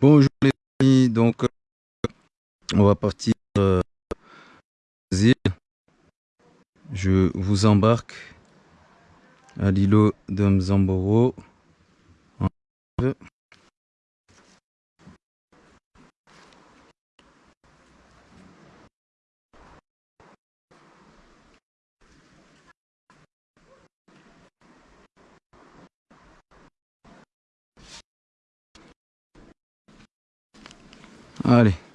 Bonjour les amis, donc euh, on va partir euh, Je vous embarque à l'îlot de Mzamboro. Allez.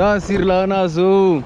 Sasir lanasu.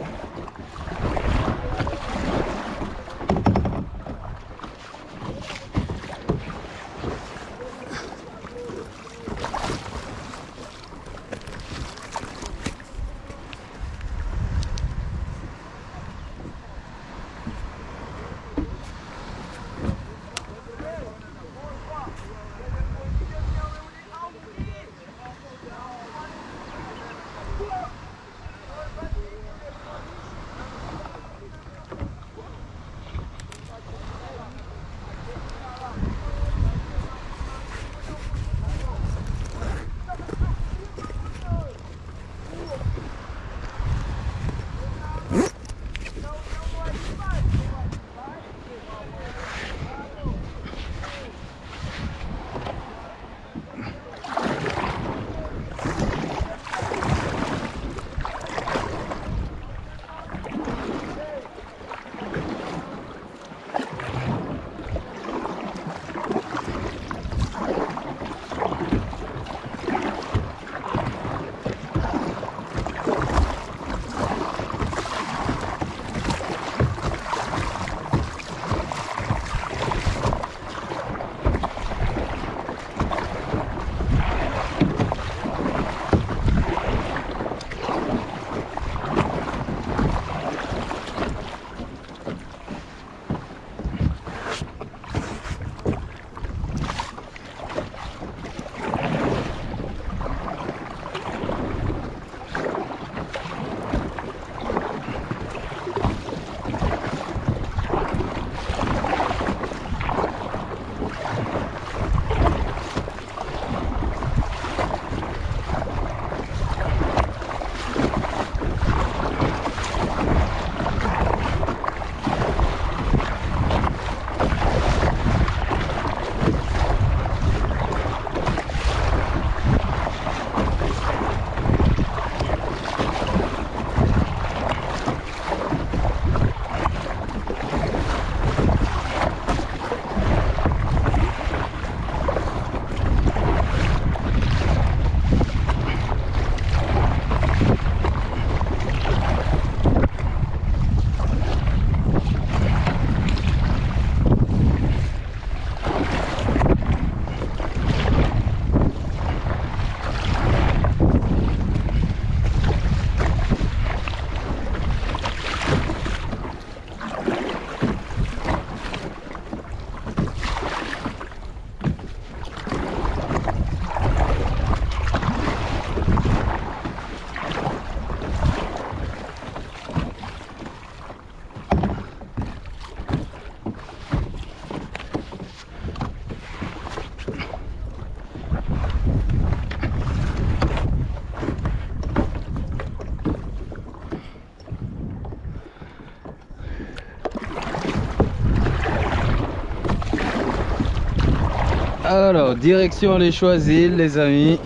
Alors, direction les Choisis, les amis.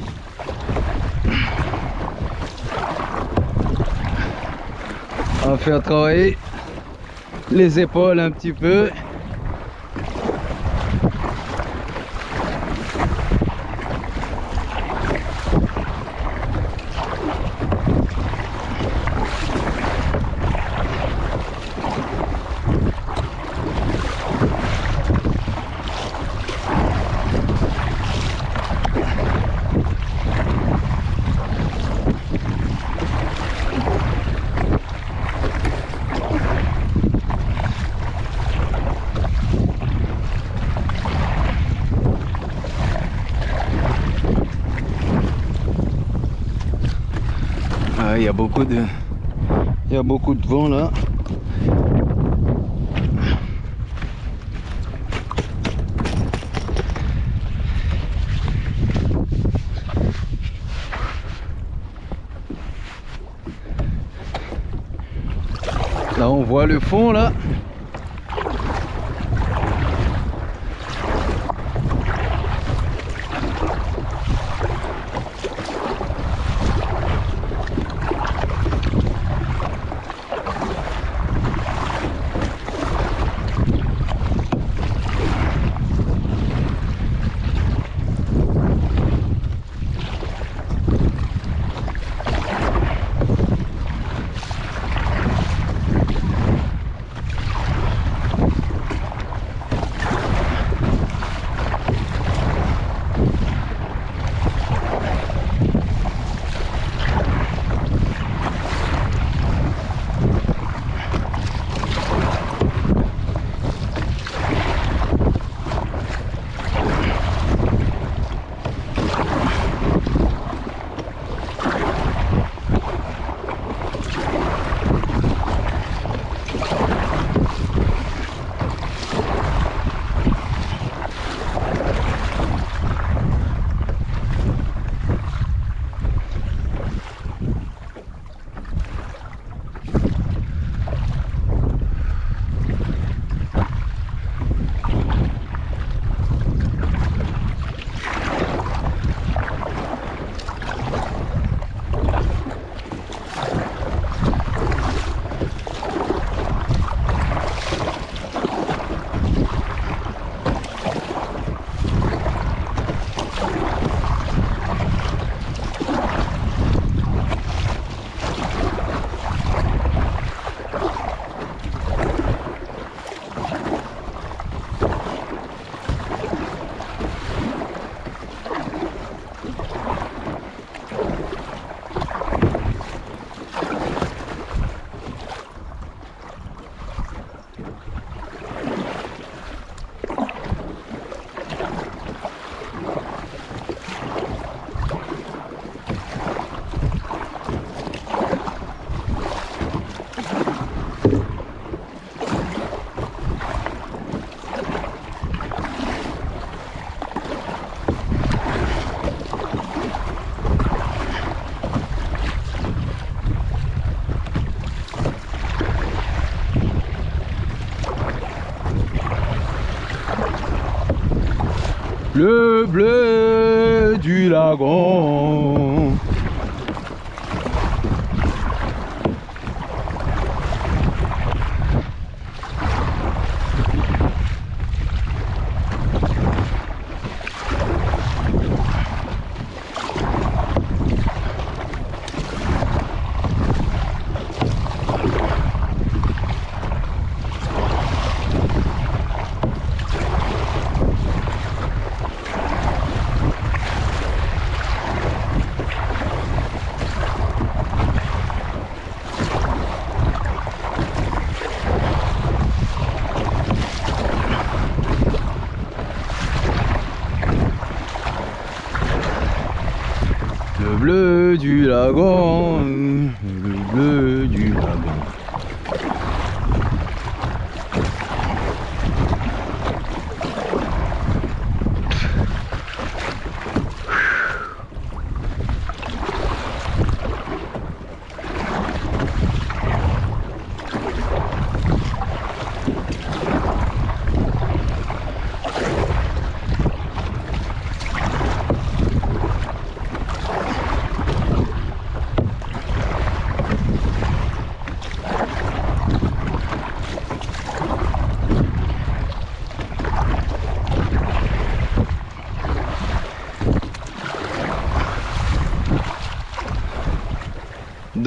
On va faire travailler les épaules un petit peu. il y a il y a beaucoup de vent là. Là on voit le fond là 하고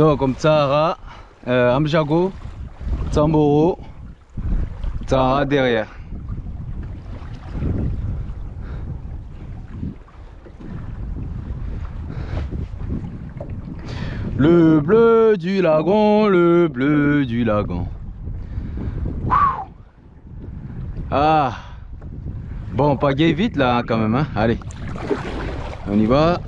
Donc comme Tsahara, euh, Amjago, Tamboro, Tsahara derrière. Le bleu du lagon, le bleu du lagon. Ah Bon, pagaille vite là quand même. Hein. Allez, on y va.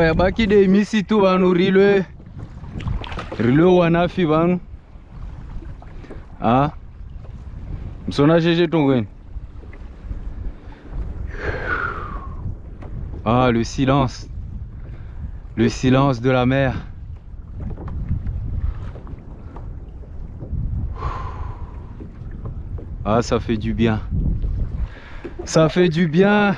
Bon, yabaki de misitu vanu rilwe. Rilwe wanafi vanu ah. Msona jeje tongweni ah le silence. Le silence de la mer. Ah ça fait du bien. Ça fait du bien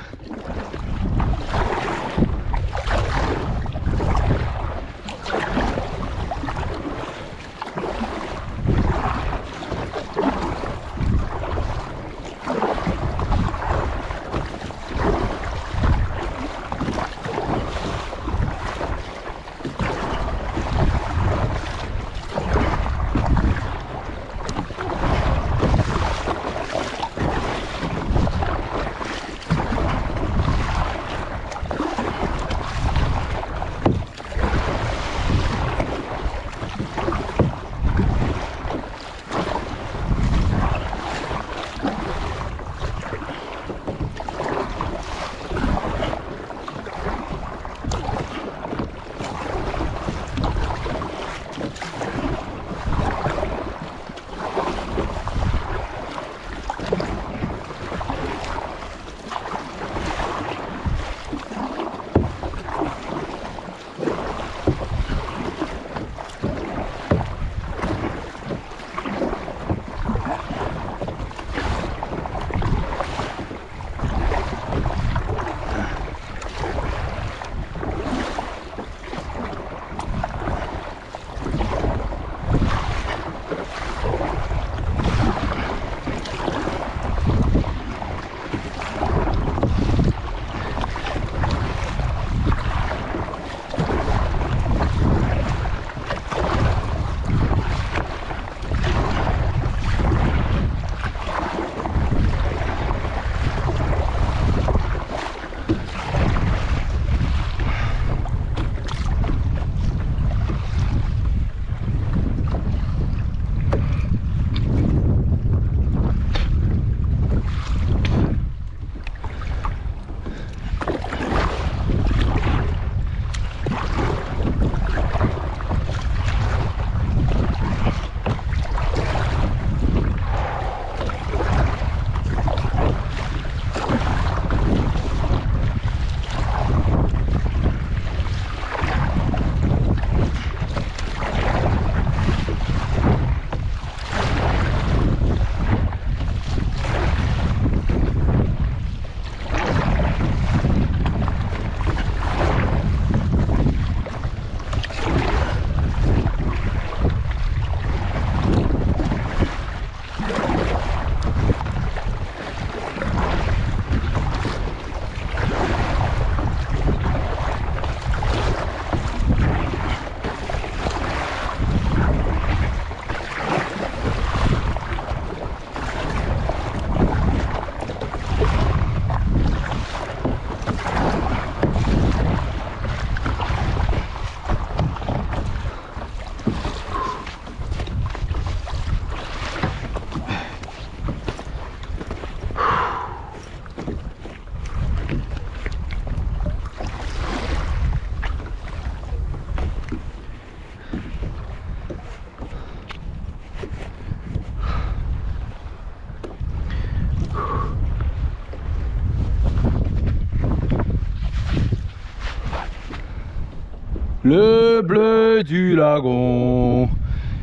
bleu du lagon.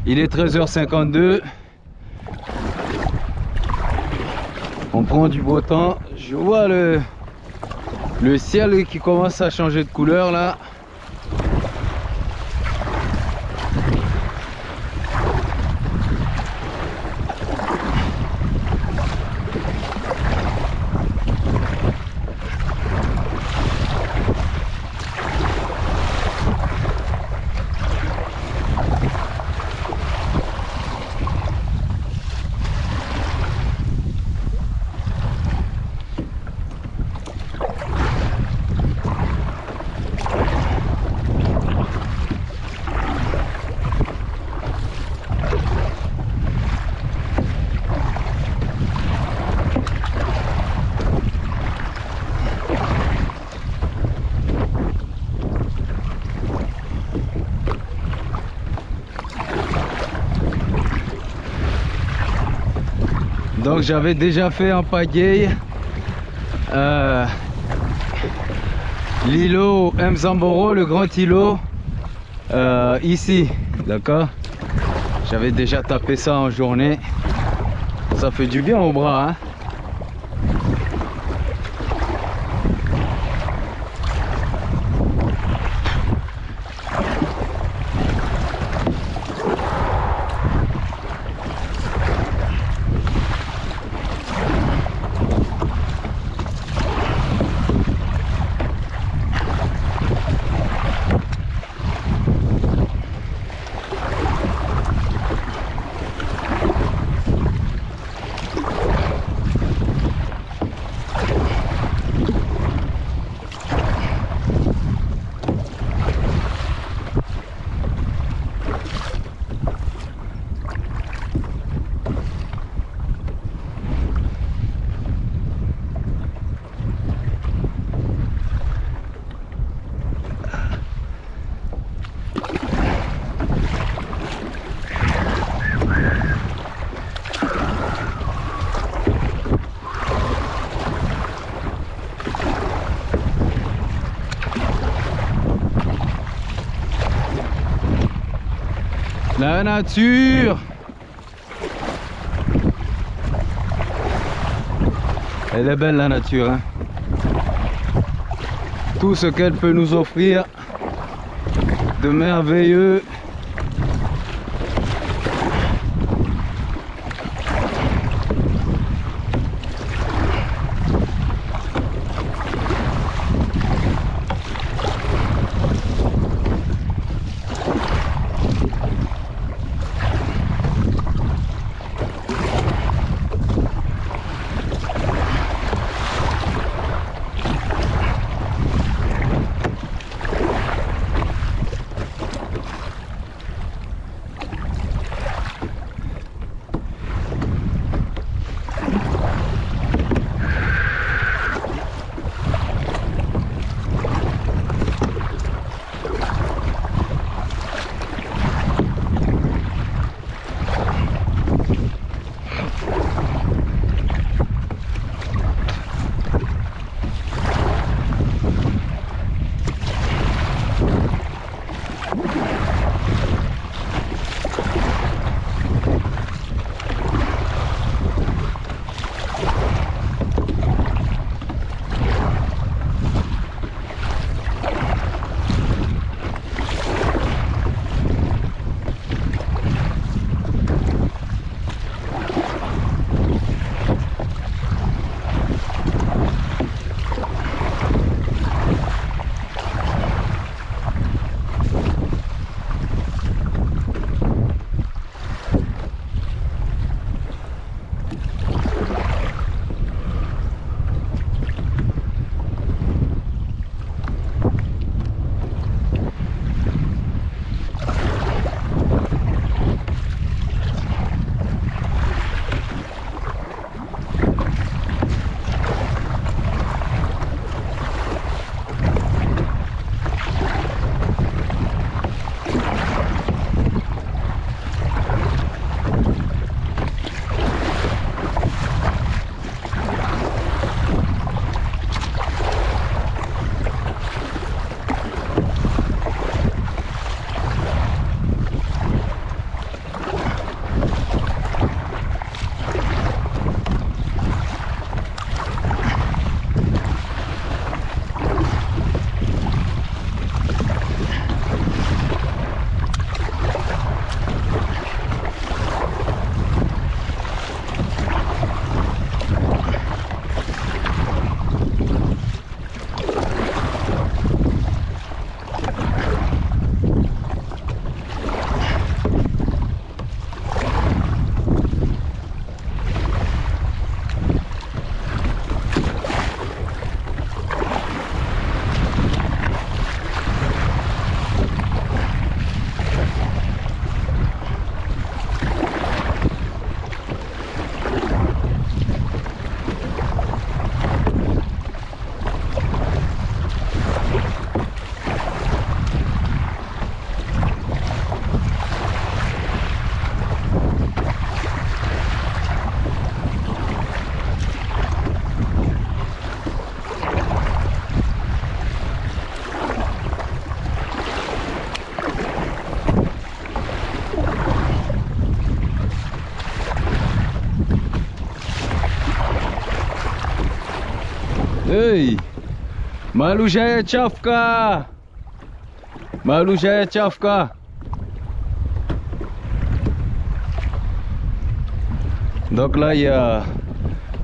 Il est 13h52. On prend du beau temps. Je vois le, le ciel qui commence à changer de couleur là. Donc j'avais déjà fait en pagaille euh, l'îlot Mzamboro, le grand îlot, euh, ici, d'accord? J'avais déjà tapé ça en journée. Ça fait du bien au bras, hein? La nature Elle est belle la nature. Hein. Tout ce qu'elle peut nous offrir de merveilleux. Malouja Tchafka Malouja Tchafka Donc là il y a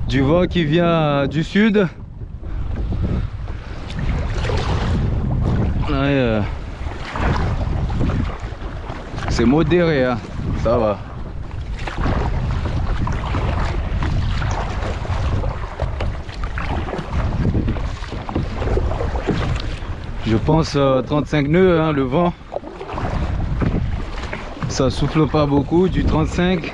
du vent qui vient du sud. Euh, c'est modéré, hein. ça va. Je pense 35 euh, nœuds hein, le vent. Ça souffle pas beaucoup, du 35.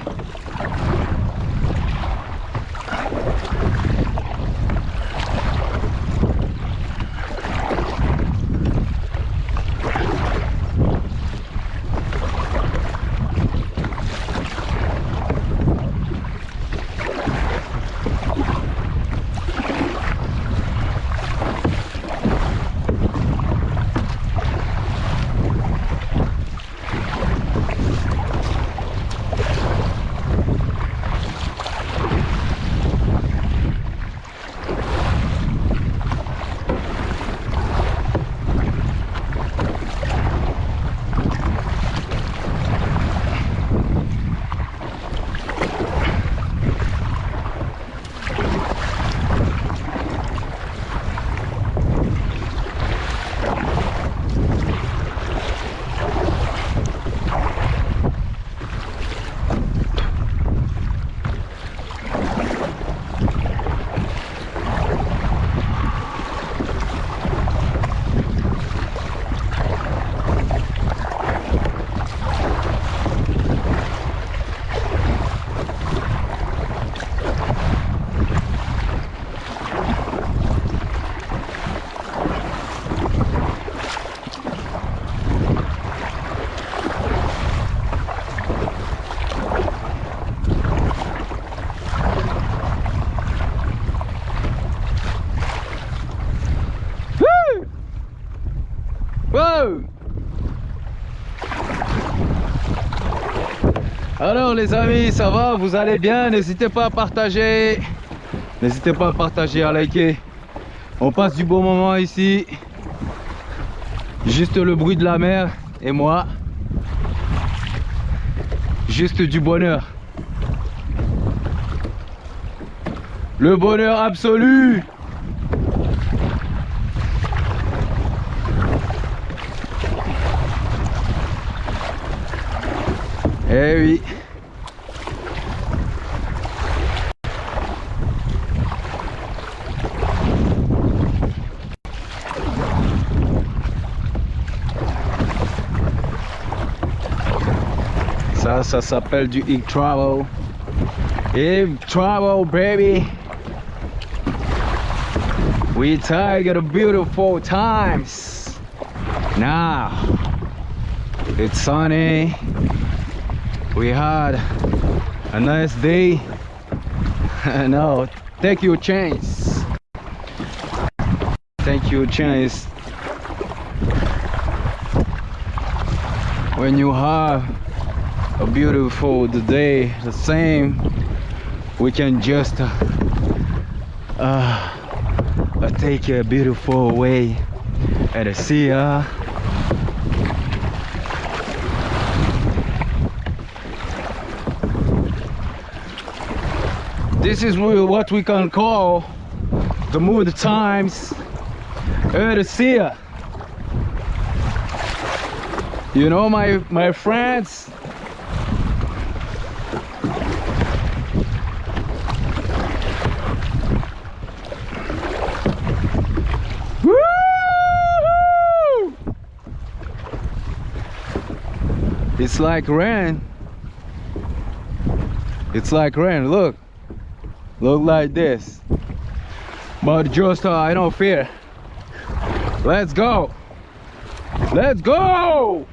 Les amis, ça va? Vous allez bien? N'hésitez pas à partager. N'hésitez pas à partager, à liker. On passe du bon moment ici. Juste le bruit de la mer et moi. Juste du bonheur. Le bonheur absolu Eh oui. Ça, s'appelle du Ig Travel. Ig Travel, baby. We a beautiful times. Now, it's sunny we had a nice day now take your chance take your chance when you have a beautiful day the same. We can just uh, uh, take a beautiful way at the sea uh, This is what we can call the mood times Earth You know my my friends It's like rain. It's like rain, look. Look like this. But just uh, I don't fear. Let's go. Let's go!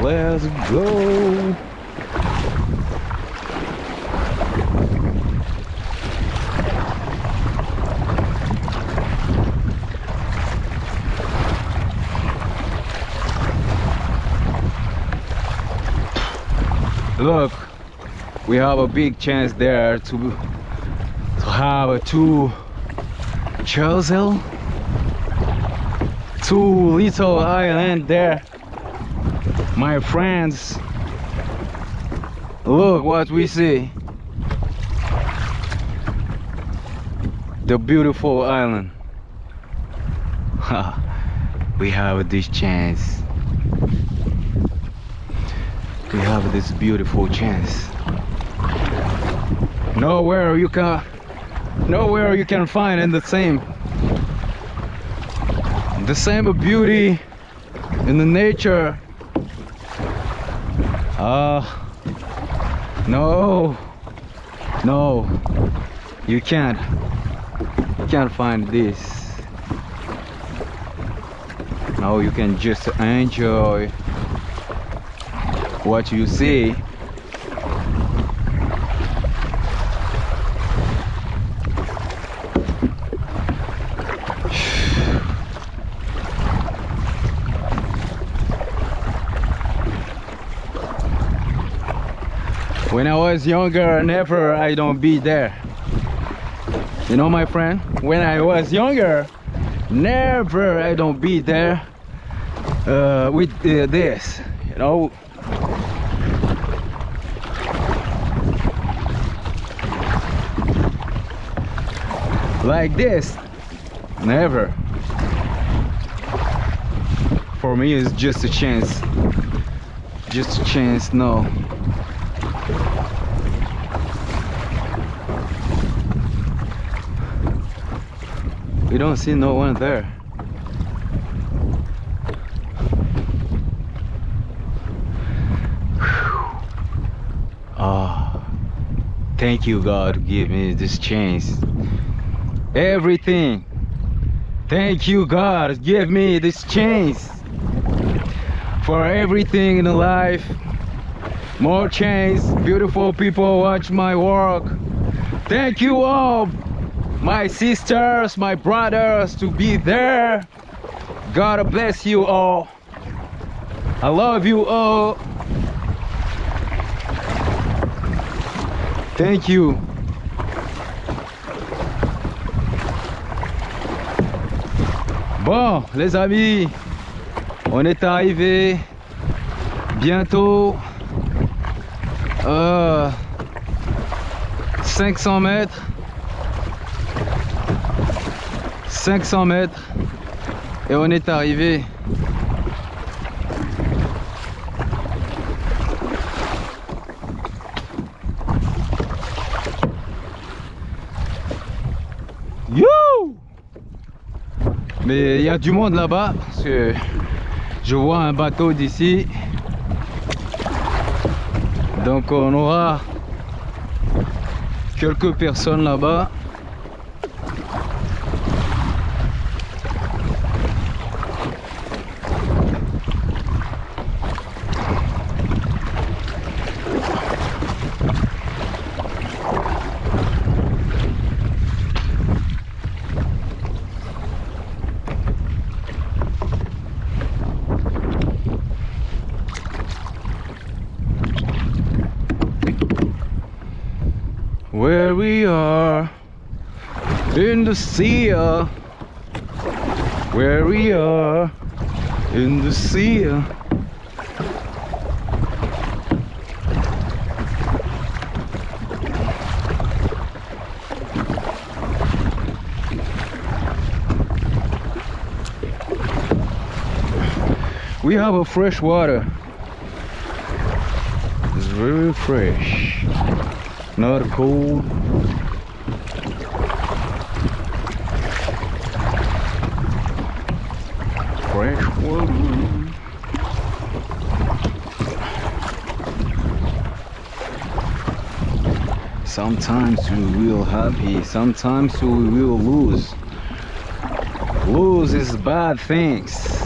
Let's go look we have a big chance there to to have a two chosen two little island there. My friends look what we see. The beautiful island. We have this chance we have this beautiful chance. Nowhere you can nowhere you can find in the same the same beauty in the nature. Ah uh, no no you can't you can't find this. Now you can just enjoy what you see when I was younger never I don't be there. You know my friend when I was younger never I don't be there uh, with uh, this you know like this. Never. For me it's just a chance. Just a chance no. We don't see no one there. Ah. Thank you god give me this chance everything. Thank you god. Give me this chance. For everything in life. More chance. Beautiful people watch my work. Thank you all my sisters my brothers to be there. God bless you all. I love you all. Thank you Bon, les amis, on est arrivé bientôt euh, 500 mètres. 500 mètres et on est arrivé Mais il y a du monde là-bas parce que je vois un bateau d'ici. Donc on aura quelques personnes là-bas. We are in the sea. We have a fresh water. It's very fresh. Not cold fresh water. Sometimes we will happy sometimes we will lose. Lose is bad things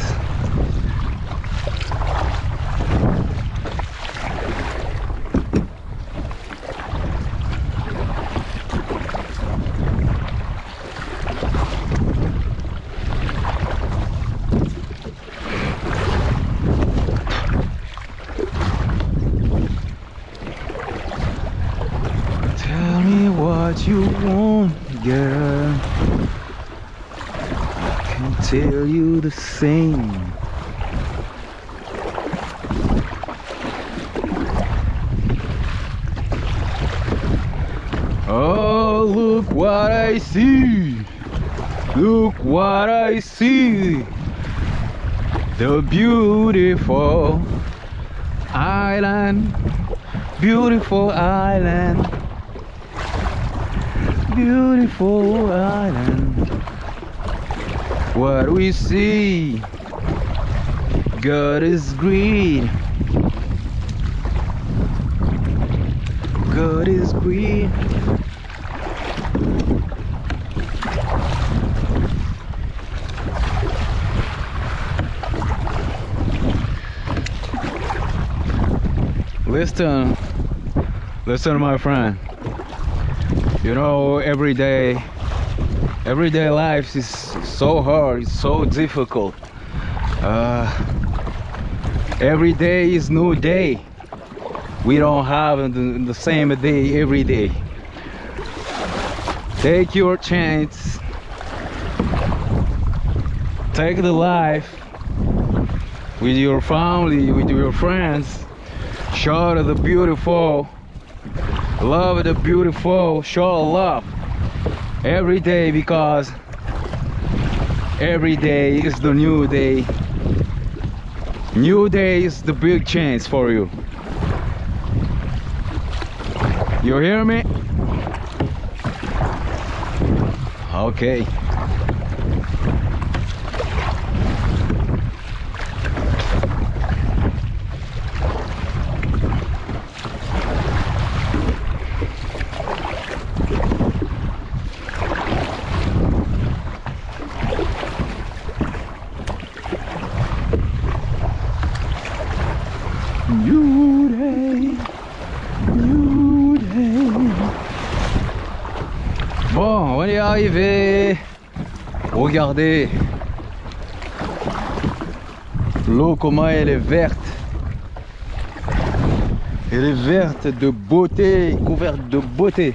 Beautiful island. What we see. God is green. God is green. Listen, listen, my friend. You know, every day, everyday life is so hard, it's so difficult. Uh, every day is new day. We don't have the, the same day every day. Take your chance. Take the life with your family, with your friends show the beautiful love the beautiful show love. Every day because every day is the new day. New day is the big chance for you. You hear me? Okay Bon, on est arrivé. Regardez. L'eau, comment elle est verte. Elle est verte de beauté, couverte de beauté.